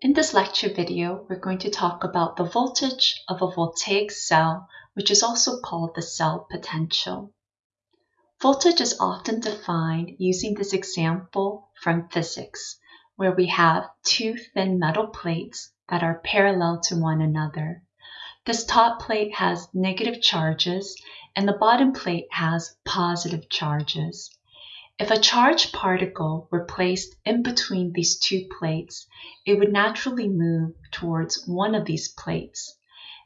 In this lecture video, we're going to talk about the voltage of a voltaic cell, which is also called the cell potential. Voltage is often defined using this example from physics, where we have two thin metal plates that are parallel to one another. This top plate has negative charges and the bottom plate has positive charges. If a charged particle were placed in between these two plates, it would naturally move towards one of these plates.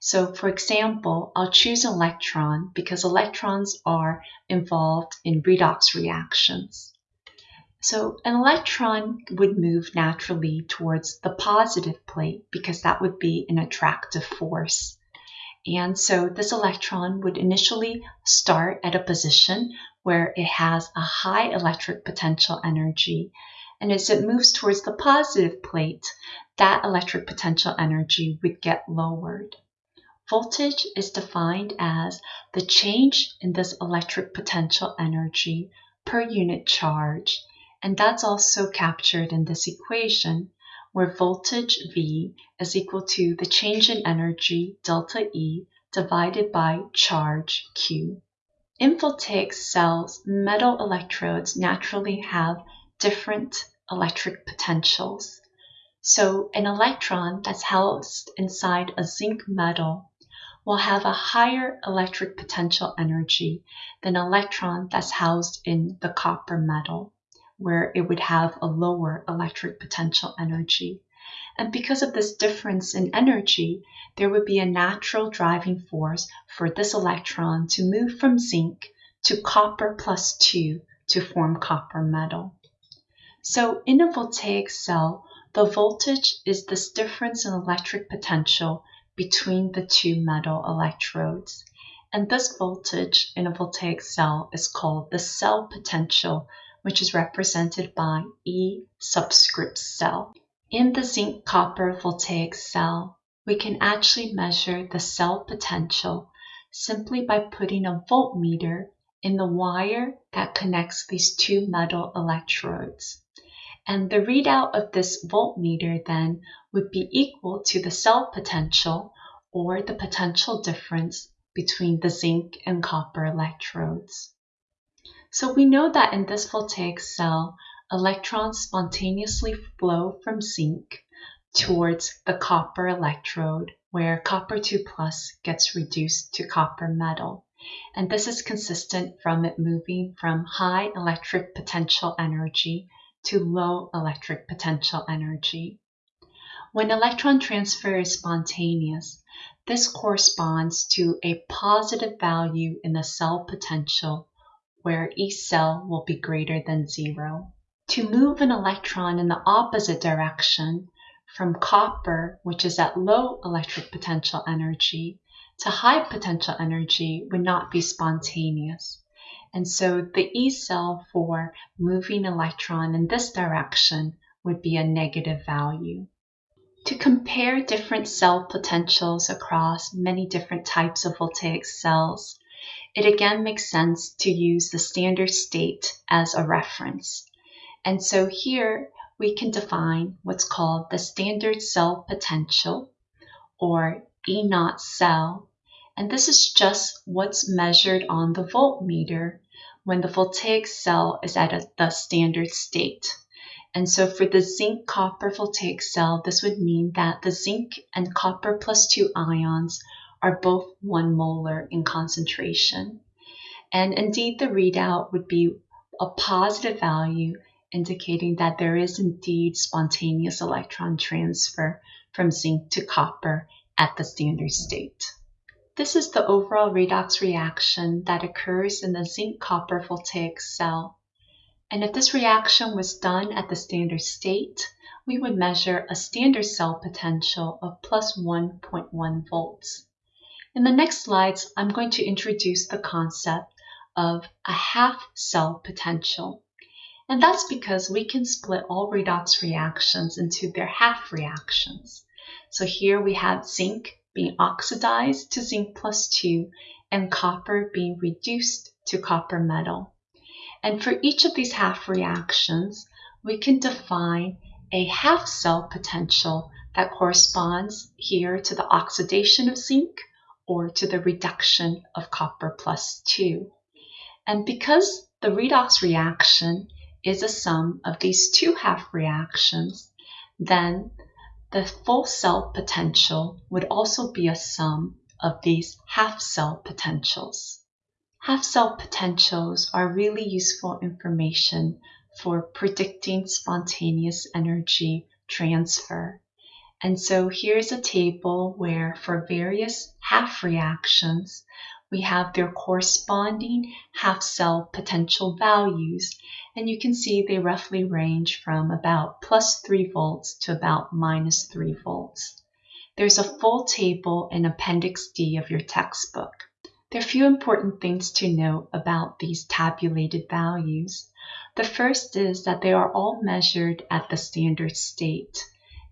So for example, I'll choose an electron because electrons are involved in redox reactions. So an electron would move naturally towards the positive plate because that would be an attractive force. And so this electron would initially start at a position where it has a high electric potential energy. And as it moves towards the positive plate, that electric potential energy would get lowered. Voltage is defined as the change in this electric potential energy per unit charge. And that's also captured in this equation where voltage V is equal to the change in energy delta E divided by charge Q. In voltaic cells, metal electrodes naturally have different electric potentials. So an electron that's housed inside a zinc metal will have a higher electric potential energy than an electron that's housed in the copper metal, where it would have a lower electric potential energy. And because of this difference in energy, there would be a natural driving force for this electron to move from zinc to copper plus 2 to form copper metal. So in a voltaic cell, the voltage is this difference in electric potential between the two metal electrodes. And this voltage in a voltaic cell is called the cell potential, which is represented by E subscript cell. In the zinc copper voltaic cell, we can actually measure the cell potential simply by putting a voltmeter in the wire that connects these two metal electrodes. And the readout of this voltmeter then would be equal to the cell potential or the potential difference between the zinc and copper electrodes. So we know that in this voltaic cell, electrons spontaneously flow from zinc towards the copper electrode where copper 2 plus gets reduced to copper metal. And this is consistent from it moving from high electric potential energy to low electric potential energy. When electron transfer is spontaneous, this corresponds to a positive value in the cell potential where each cell will be greater than zero. To move an electron in the opposite direction from copper, which is at low electric potential energy, to high potential energy would not be spontaneous. And so the E cell for moving electron in this direction would be a negative value. To compare different cell potentials across many different types of voltaic cells, it again makes sense to use the standard state as a reference. And so here we can define what's called the standard cell potential or E naught cell. And this is just what's measured on the voltmeter when the voltaic cell is at a, the standard state. And so for the zinc copper voltaic cell, this would mean that the zinc and copper plus 2 ions are both 1 molar in concentration. And indeed, the readout would be a positive value indicating that there is indeed spontaneous electron transfer from zinc to copper at the standard state. This is the overall redox reaction that occurs in the zinc-copper voltaic cell. And if this reaction was done at the standard state, we would measure a standard cell potential of plus 1.1 volts. In the next slides, I'm going to introduce the concept of a half cell potential. And that's because we can split all redox reactions into their half reactions. So here we have zinc being oxidized to zinc plus 2 and copper being reduced to copper metal. And for each of these half reactions, we can define a half cell potential that corresponds here to the oxidation of zinc or to the reduction of copper plus 2. And because the redox reaction is a sum of these two half reactions, then the full cell potential would also be a sum of these half cell potentials. Half cell potentials are really useful information for predicting spontaneous energy transfer. And so here's a table where for various half reactions, we have their corresponding half cell potential values. And you can see they roughly range from about plus 3 volts to about minus 3 volts. There's a full table in Appendix D of your textbook. There are a few important things to note about these tabulated values. The first is that they are all measured at the standard state.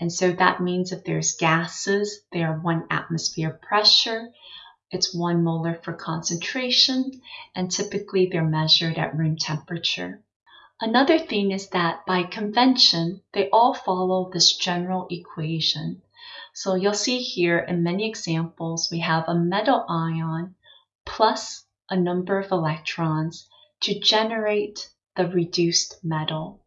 And so that means if there's gases, they are one atmosphere pressure, it's one molar for concentration, and typically they're measured at room temperature. Another thing is that by convention, they all follow this general equation. So you'll see here in many examples, we have a metal ion plus a number of electrons to generate the reduced metal.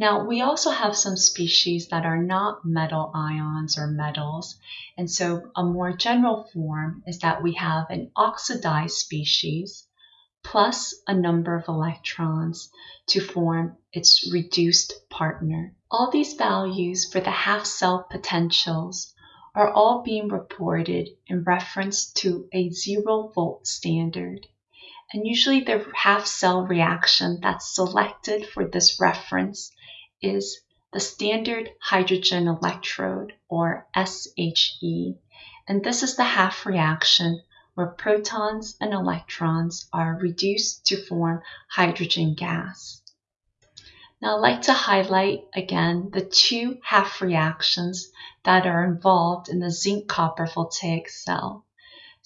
Now, we also have some species that are not metal ions or metals. And so a more general form is that we have an oxidized species plus a number of electrons to form its reduced partner. All these values for the half cell potentials are all being reported in reference to a zero volt standard and usually the half cell reaction that's selected for this reference is the standard hydrogen electrode or SHE and this is the half reaction where protons and electrons are reduced to form hydrogen gas. Now I'd like to highlight again the two half reactions that are involved in the zinc copper voltaic cell.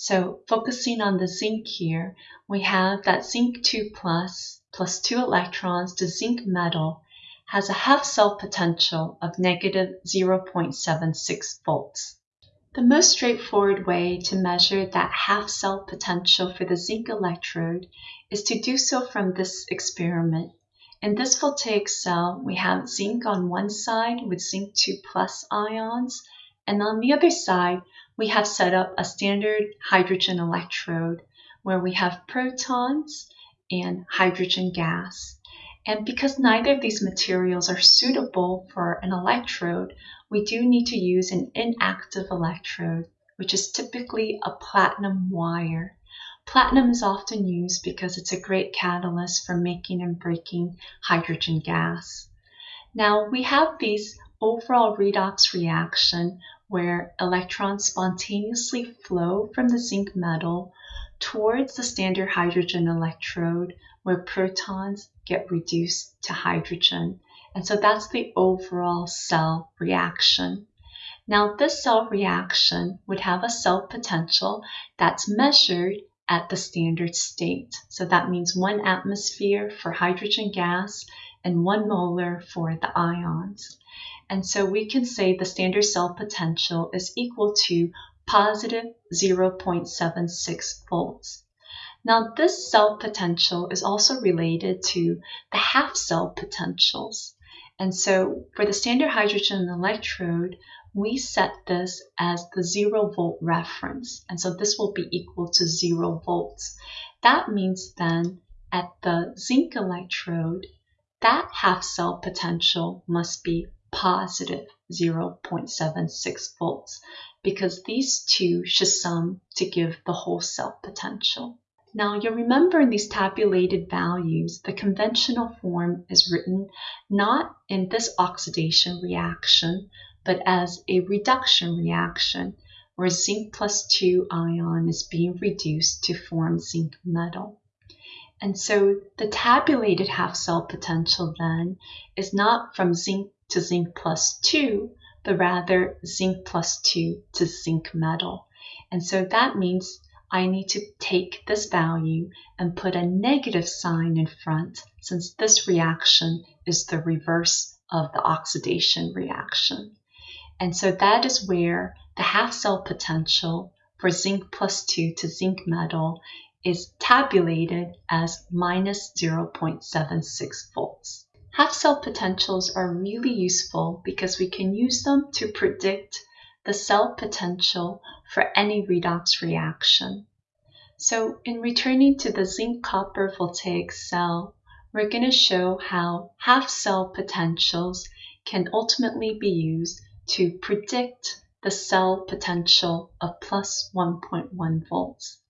So focusing on the zinc here, we have that zinc 2 plus plus 2 electrons to zinc metal has a half cell potential of negative 0.76 volts. The most straightforward way to measure that half cell potential for the zinc electrode is to do so from this experiment. In this voltaic cell, we have zinc on one side with zinc 2 plus ions, and on the other side, we have set up a standard hydrogen electrode where we have protons and hydrogen gas. And because neither of these materials are suitable for an electrode, we do need to use an inactive electrode, which is typically a platinum wire. Platinum is often used because it's a great catalyst for making and breaking hydrogen gas. Now we have these overall redox reaction where electrons spontaneously flow from the zinc metal towards the standard hydrogen electrode where protons get reduced to hydrogen. And so that's the overall cell reaction. Now this cell reaction would have a cell potential that's measured at the standard state. So that means one atmosphere for hydrogen gas and one molar for the ions. And so we can say the standard cell potential is equal to positive 0.76 volts. Now this cell potential is also related to the half cell potentials. And so for the standard hydrogen electrode, we set this as the zero volt reference. And so this will be equal to zero volts. That means then at the zinc electrode, that half cell potential must be positive 0.76 volts because these two should sum to give the whole cell potential. Now you'll remember in these tabulated values, the conventional form is written not in this oxidation reaction, but as a reduction reaction where zinc plus 2 ion is being reduced to form zinc metal. And so the tabulated half cell potential then is not from zinc to zinc plus 2, but rather zinc plus 2 to zinc metal. And so that means I need to take this value and put a negative sign in front since this reaction is the reverse of the oxidation reaction. And so that is where the half cell potential for zinc plus 2 to zinc metal is tabulated as minus 0.76 volts. Half cell potentials are really useful because we can use them to predict the cell potential for any redox reaction. So in returning to the zinc copper voltaic cell, we're going to show how half cell potentials can ultimately be used to predict the cell potential of plus 1.1 volts.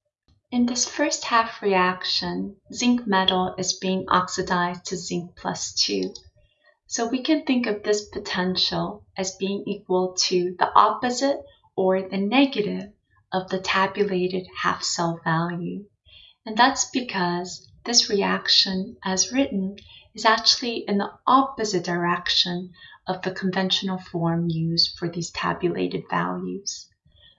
In this first half reaction, zinc metal is being oxidized to zinc plus 2. So we can think of this potential as being equal to the opposite or the negative of the tabulated half cell value. And that's because this reaction, as written, is actually in the opposite direction of the conventional form used for these tabulated values.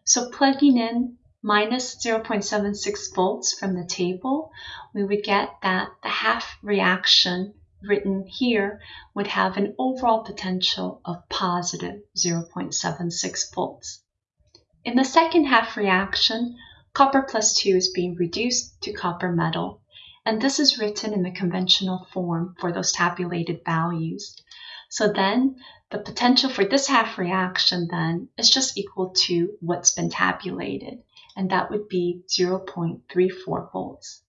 So plugging in minus 0.76 volts from the table, we would get that the half reaction written here would have an overall potential of positive 0.76 volts. In the second half reaction, copper plus 2 is being reduced to copper metal, and this is written in the conventional form for those tabulated values. So then the potential for this half reaction then is just equal to what's been tabulated and that would be 0.34 volts.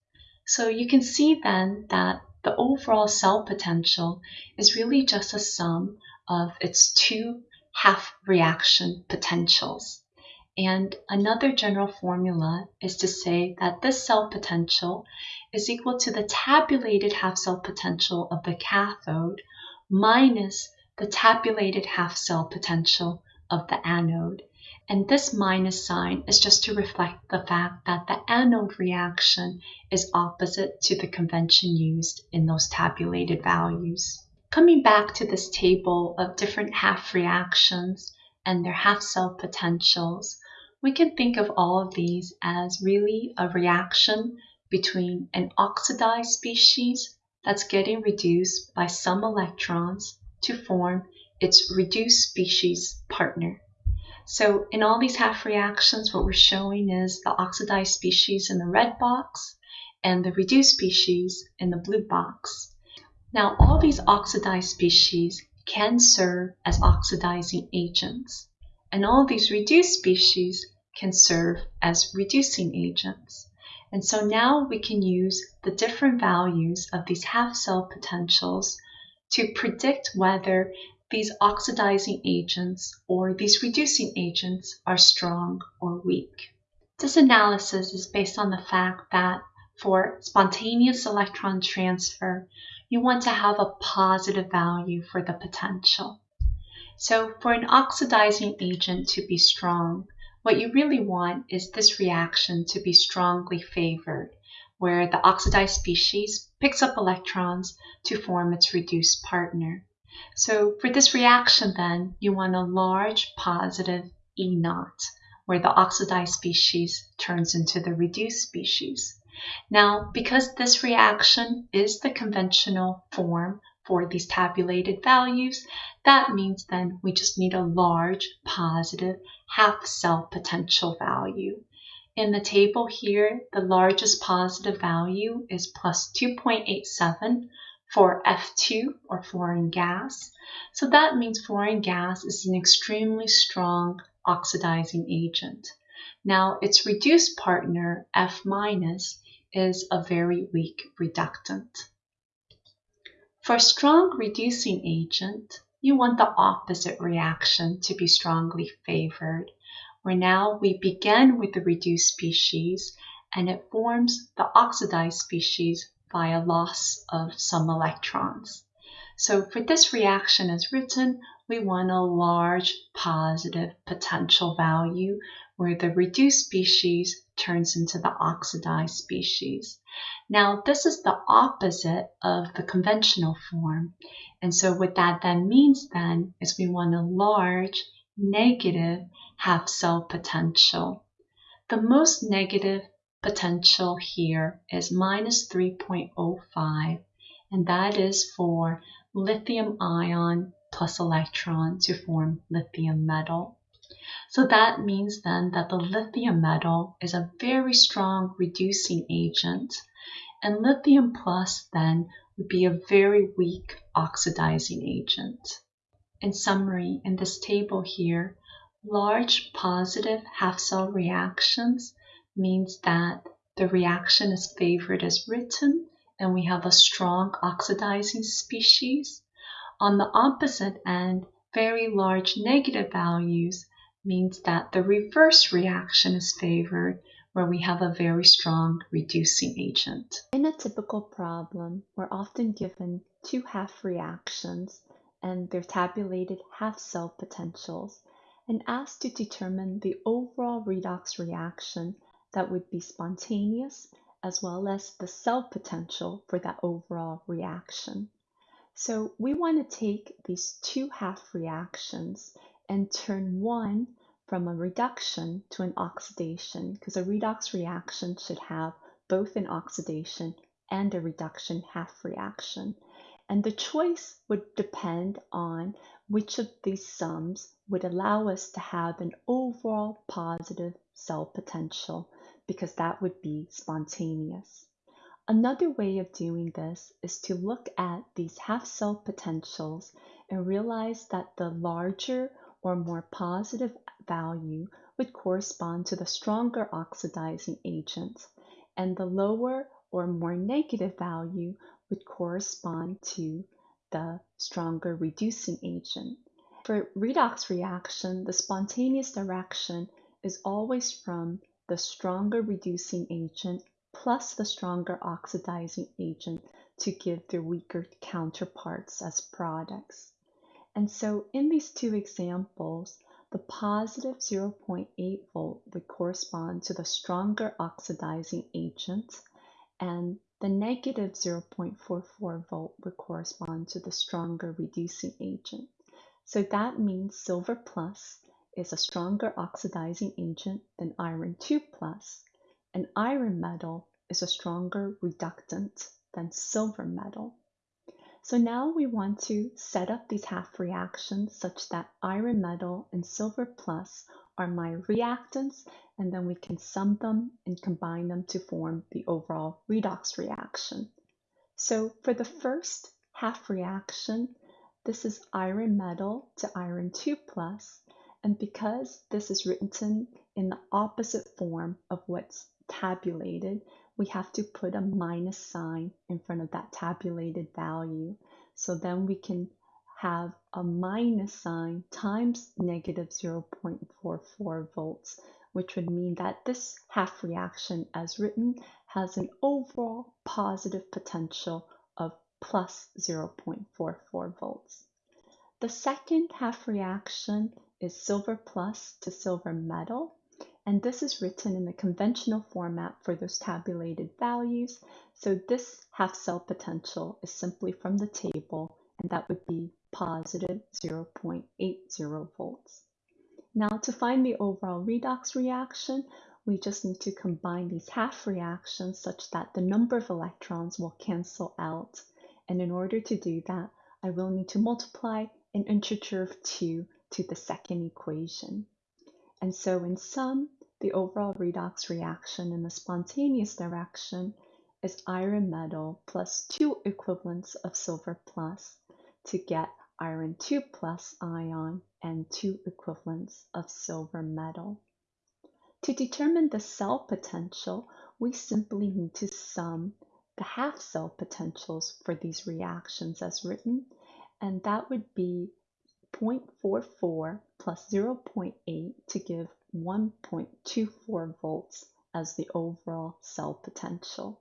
So you can see then that the overall cell potential is really just a sum of its two half reaction potentials. And another general formula is to say that this cell potential is equal to the tabulated half cell potential of the cathode minus the tabulated half cell potential of the anode. And this minus sign is just to reflect the fact that the anode reaction is opposite to the convention used in those tabulated values. Coming back to this table of different half reactions and their half cell potentials, we can think of all of these as really a reaction between an oxidized species that's getting reduced by some electrons to form its reduced species partner. So in all these half reactions, what we're showing is the oxidized species in the red box and the reduced species in the blue box. Now, all these oxidized species can serve as oxidizing agents, and all these reduced species can serve as reducing agents. And so now we can use the different values of these half cell potentials to predict whether these oxidizing agents or these reducing agents are strong or weak. This analysis is based on the fact that for spontaneous electron transfer, you want to have a positive value for the potential. So for an oxidizing agent to be strong, what you really want is this reaction to be strongly favored, where the oxidized species picks up electrons to form its reduced partner. So for this reaction then, you want a large positive E naught, where the oxidized species turns into the reduced species. Now, because this reaction is the conventional form for these tabulated values, that means then we just need a large positive half cell potential value. In the table here, the largest positive value is plus 2.87, for F2 or fluorine gas. So that means fluorine gas is an extremely strong oxidizing agent. Now its reduced partner F is a very weak reductant. For a strong reducing agent, you want the opposite reaction to be strongly favored, where now we begin with the reduced species and it forms the oxidized species by a loss of some electrons. So for this reaction as written, we want a large positive potential value where the reduced species turns into the oxidized species. Now, this is the opposite of the conventional form. And so what that then means then is we want a large negative half cell potential. The most negative potential here is minus 3.05, and that is for lithium ion plus electron to form lithium metal. So that means then that the lithium metal is a very strong reducing agent and lithium plus then would be a very weak oxidizing agent. In summary, in this table here, large positive half cell reactions means that the reaction is favored as written and we have a strong oxidizing species. On the opposite end, very large negative values means that the reverse reaction is favored where we have a very strong reducing agent. In a typical problem, we're often given two half reactions and their tabulated half cell potentials and asked to determine the overall redox reaction that would be spontaneous as well as the cell potential for that overall reaction. So we want to take these two half reactions and turn one from a reduction to an oxidation because a redox reaction should have both an oxidation and a reduction half reaction. And the choice would depend on which of these sums would allow us to have an overall positive cell potential because that would be spontaneous. Another way of doing this is to look at these half cell potentials and realize that the larger or more positive value would correspond to the stronger oxidizing agent, and the lower or more negative value would correspond to the stronger reducing agent. For redox reaction, the spontaneous direction is always from the stronger reducing agent plus the stronger oxidizing agent to give their weaker counterparts as products. And so in these two examples, the positive 0.8 volt would correspond to the stronger oxidizing agent and the negative 0.44 volt would correspond to the stronger reducing agent. So that means silver plus is a stronger oxidizing agent than iron 2 plus, and iron metal is a stronger reductant than silver metal. So now we want to set up these half reactions such that iron metal and silver plus are my reactants, and then we can sum them and combine them to form the overall redox reaction. So for the first half reaction, this is iron metal to iron 2 plus, and because this is written in the opposite form of what's tabulated, we have to put a minus sign in front of that tabulated value. So then we can have a minus sign times negative 0.44 volts, which would mean that this half reaction as written has an overall positive potential of plus 0.44 volts. The second half reaction is silver plus to silver metal. And this is written in the conventional format for those tabulated values. So this half cell potential is simply from the table, and that would be positive 0.80 volts. Now to find the overall redox reaction, we just need to combine these half reactions such that the number of electrons will cancel out. And in order to do that, I will need to multiply an integer of 2 to the second equation. And so in sum, the overall redox reaction in the spontaneous direction is iron metal plus two equivalents of silver plus to get iron 2 plus ion and two equivalents of silver metal. To determine the cell potential, we simply need to sum the half cell potentials for these reactions as written, and that would be 0.44 plus 0.8 to give 1.24 volts as the overall cell potential.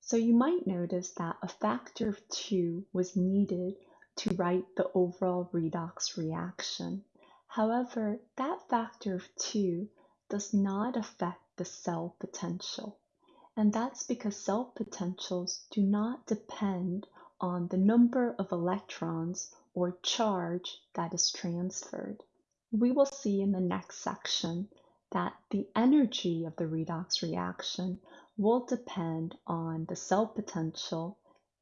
So you might notice that a factor of 2 was needed to write the overall redox reaction. However, that factor of 2 does not affect the cell potential. And that's because cell potentials do not depend on the number of electrons or charge that is transferred. We will see in the next section that the energy of the redox reaction will depend on the cell potential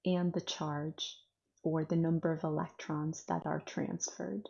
and the charge. or the number of electrons that are transferred.